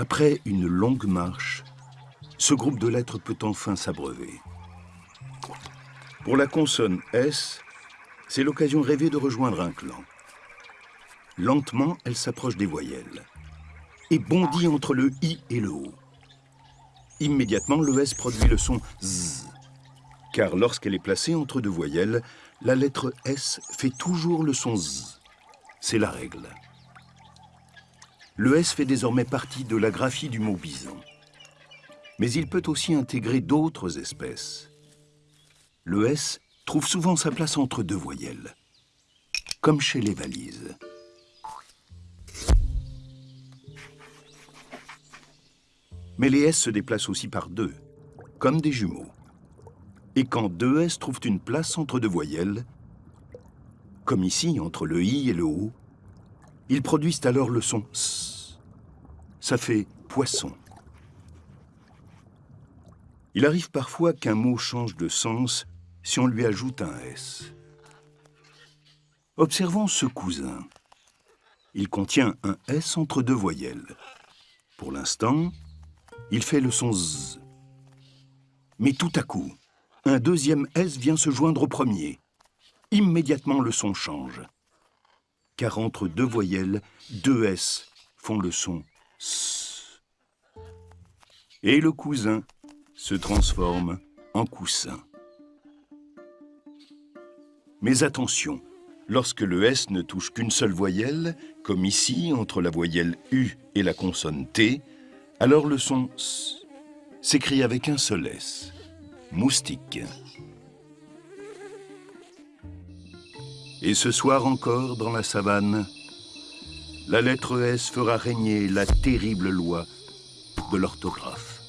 Après une longue marche, ce groupe de lettres peut enfin s'abreuver. Pour la consonne S, c'est l'occasion rêvée de rejoindre un clan. Lentement, elle s'approche des voyelles et bondit entre le I et le O. Immédiatement, le S produit le son Z, car lorsqu'elle est placée entre deux voyelles, la lettre S fait toujours le son Z. C'est la règle. Le S fait désormais partie de la graphie du mot bison. Mais il peut aussi intégrer d'autres espèces. Le S trouve souvent sa place entre deux voyelles, comme chez les valises. Mais les S se déplacent aussi par deux, comme des jumeaux. Et quand deux S trouvent une place entre deux voyelles, comme ici entre le I et le O, ils produisent alors le son S. Ça fait poisson. Il arrive parfois qu'un mot change de sens si on lui ajoute un S. Observons ce cousin. Il contient un S entre deux voyelles. Pour l'instant, il fait le son Z. Mais tout à coup, un deuxième S vient se joindre au premier. Immédiatement, le son change. Car entre deux voyelles, deux S font le son. Et le cousin se transforme en coussin. Mais attention, lorsque le S ne touche qu'une seule voyelle, comme ici entre la voyelle U et la consonne T, alors le son S s'écrit avec un seul S. Moustique. Et ce soir encore, dans la savane, la lettre S fera régner la terrible loi de l'orthographe.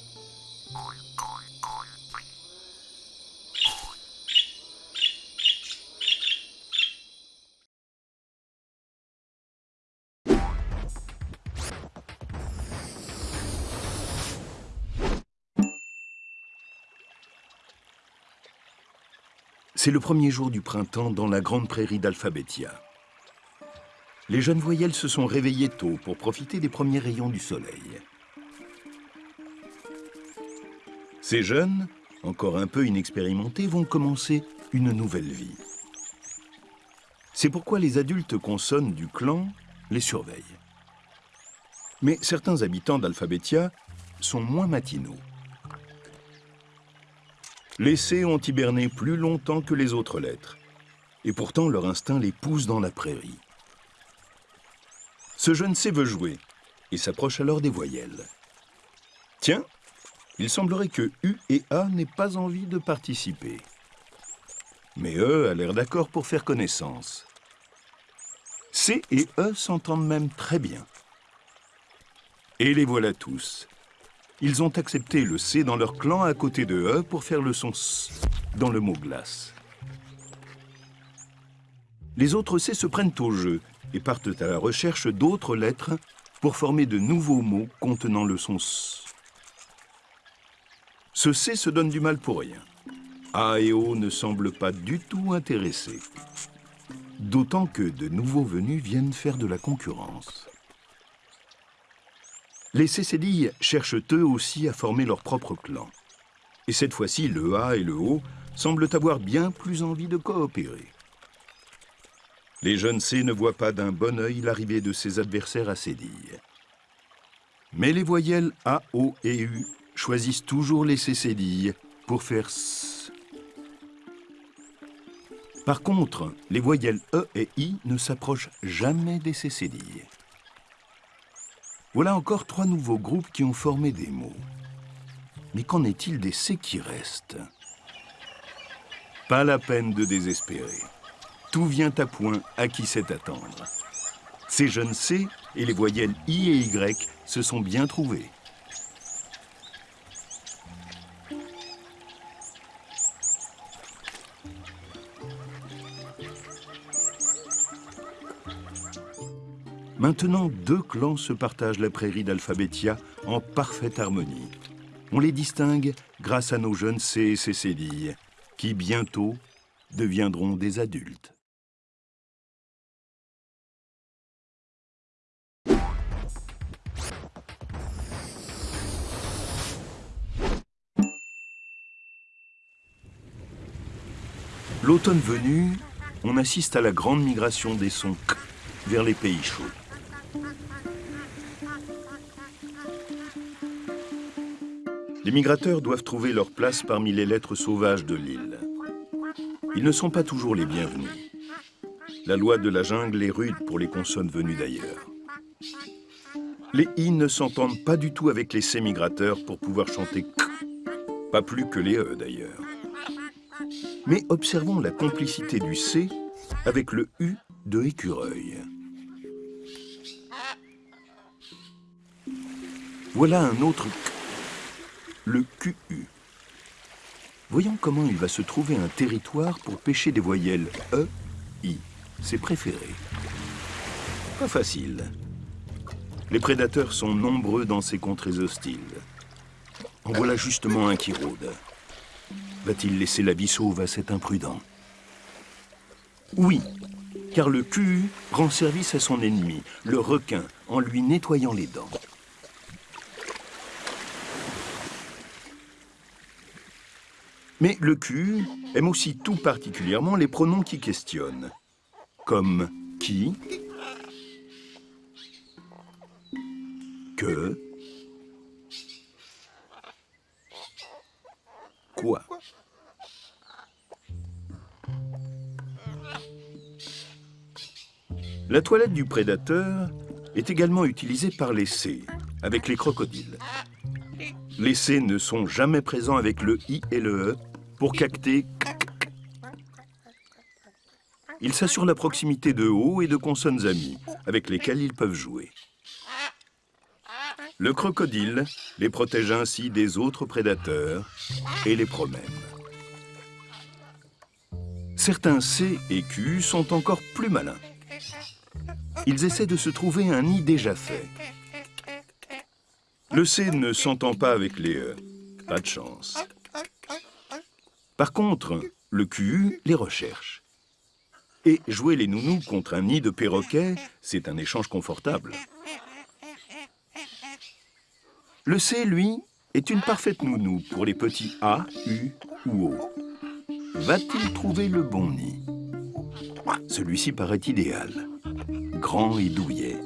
C'est le premier jour du printemps dans la grande prairie d'Alphabetia. Les jeunes voyelles se sont réveillées tôt pour profiter des premiers rayons du soleil. Ces jeunes, encore un peu inexpérimentés, vont commencer une nouvelle vie. C'est pourquoi les adultes consonnes du clan les surveillent. Mais certains habitants d'Alphabetia sont moins matinaux. Les C ont hiberné plus longtemps que les autres lettres. Et pourtant, leur instinct les pousse dans la prairie. Ce jeune C veut jouer et s'approche alors des voyelles. Tiens, il semblerait que U et A n'aient pas envie de participer. Mais E a l'air d'accord pour faire connaissance. C et E s'entendent même très bien. Et les voilà tous, ils ont accepté le C dans leur clan à côté de E pour faire le son S dans le mot glace. Les autres C se prennent au jeu et partent à la recherche d'autres lettres pour former de nouveaux mots contenant le son S. Ce C se donne du mal pour rien. A et O ne semblent pas du tout intéressés. D'autant que de nouveaux venus viennent faire de la concurrence. Les Cécédilles cherchent eux aussi à former leur propre clan. Et cette fois-ci, le A et le O semblent avoir bien plus envie de coopérer. Les jeunes C ne voient pas d'un bon œil l'arrivée de ses adversaires à Cédilles. Mais les voyelles A, O et U choisissent toujours les Cécédilles pour faire S. Par contre, les voyelles E et I ne s'approchent jamais des Cécédilles. Voilà encore trois nouveaux groupes qui ont formé des mots. Mais qu'en est-il des C qui restent? Pas la peine de désespérer. Tout vient à point à qui sait attendre. Ces jeunes C et les voyelles I et Y se sont bien trouvés. Maintenant, deux clans se partagent la prairie d'Alphabetia en parfaite harmonie. On les distingue grâce à nos jeunes C et Cécédilles, qui bientôt deviendront des adultes. L'automne venu, on assiste à la grande migration des sons k vers les pays chauds. Les migrateurs doivent trouver leur place parmi les lettres sauvages de l'île. Ils ne sont pas toujours les bienvenus. La loi de la jungle est rude pour les consonnes venues d'ailleurs. Les i ne s'entendent pas du tout avec les c migrateurs pour pouvoir chanter k, pas plus que les e d'ailleurs. Mais observons la complicité du c avec le u de écureuil. Voilà un autre k, le QU. Voyons comment il va se trouver un territoire pour pêcher des voyelles E, I, ses préférés. Pas facile. Les prédateurs sont nombreux dans ces contrées hostiles. En voilà justement un qui rôde. Va-t-il laisser la vie sauve à cet imprudent Oui, car le QU rend service à son ennemi, le requin, en lui nettoyant les dents. Mais le Q aime aussi tout particulièrement les pronoms qui questionnent, comme qui, que, quoi. La toilette du prédateur est également utilisée par les C, avec les crocodiles. Les C ne sont jamais présents avec le I et le E pour cacter Ils s'assurent la proximité de hauts et de consonnes amies, avec lesquelles ils peuvent jouer. Le crocodile les protège ainsi des autres prédateurs et les promène. Certains C et Q sont encore plus malins. Ils essaient de se trouver un nid déjà fait. Le C ne s'entend pas avec les E. Pas de chance. Par contre, le QU les recherche. Et jouer les nounous contre un nid de perroquet, c'est un échange confortable. Le C, lui, est une parfaite nounou pour les petits A, U ou O. Va-t-il trouver le bon nid? Celui-ci paraît idéal. Grand et douillet.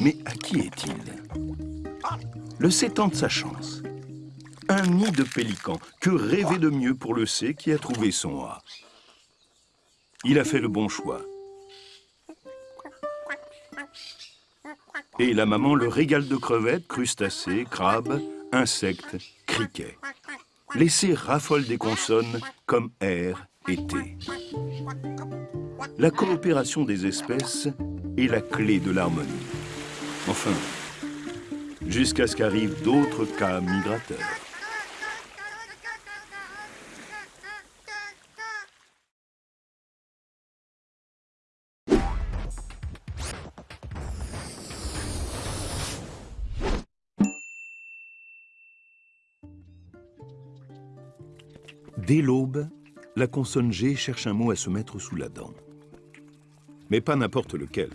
Mais à qui est-il? Le C tente sa chance. Un nid de pélican. Que rêver de mieux pour le C qui a trouvé son A Il a fait le bon choix. Et la maman le régale de crevettes, crustacés, crabes, insectes, criquets. Les C raffolent des consonnes comme R et T. La coopération des espèces est la clé de l'harmonie. Enfin, jusqu'à ce qu'arrivent d'autres cas migrateurs. Dès l'aube, la consonne G cherche un mot à se mettre sous la dent. Mais pas n'importe lequel.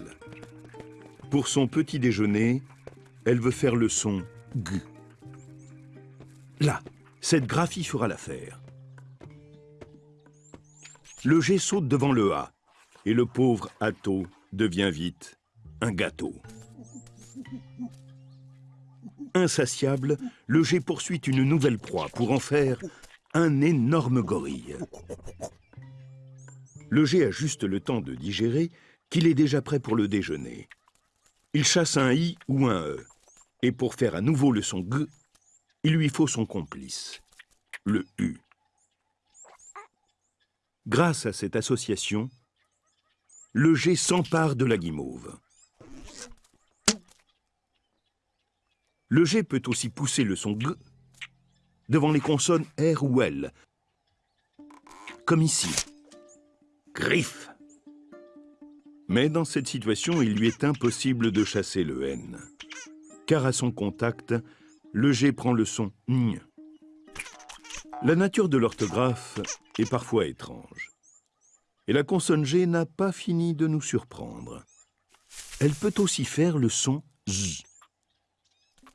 Pour son petit déjeuner, elle veut faire le son G. Là, cette graphie fera l'affaire. Le G saute devant le A, et le pauvre Atto devient vite un gâteau. Insatiable, le G poursuit une nouvelle proie pour en faire un énorme gorille. Le G a juste le temps de digérer qu'il est déjà prêt pour le déjeuner. Il chasse un I ou un E. Et pour faire à nouveau le son G, il lui faut son complice, le U. Grâce à cette association, le G s'empare de la guimauve. Le G peut aussi pousser le son G devant les consonnes R ou L, comme ici. Griffe. Mais dans cette situation, il lui est impossible de chasser le N car à son contact, le G prend le son ñ. La nature de l'orthographe est parfois étrange. Et la consonne G n'a pas fini de nous surprendre. Elle peut aussi faire le son Z.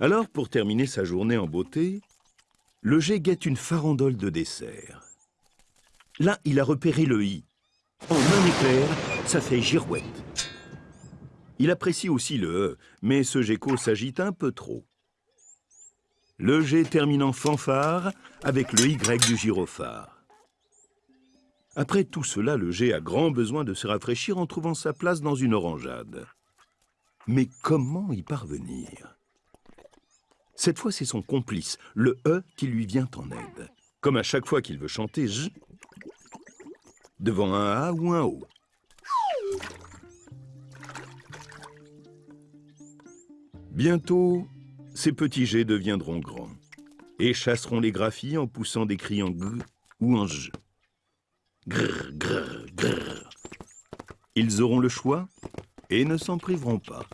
Alors, pour terminer sa journée en beauté, le G guette une farandole de dessert. Là, il a repéré le i. En un éclair, ça fait girouette. Il apprécie aussi le e, mais ce gecko s'agite un peu trop. Le G termine en fanfare avec le Y du gyrophare. Après tout cela, le G a grand besoin de se rafraîchir en trouvant sa place dans une orangeade. Mais comment y parvenir? Cette fois, c'est son complice, le E, qui lui vient en aide. Comme à chaque fois qu'il veut chanter J, devant un A ou un O. Bientôt, ces petits jets deviendront grands et chasseront les graphies en poussant des cris en g ou en j. Grrr, grrr, grrr. Ils auront le choix et ne s'en priveront pas.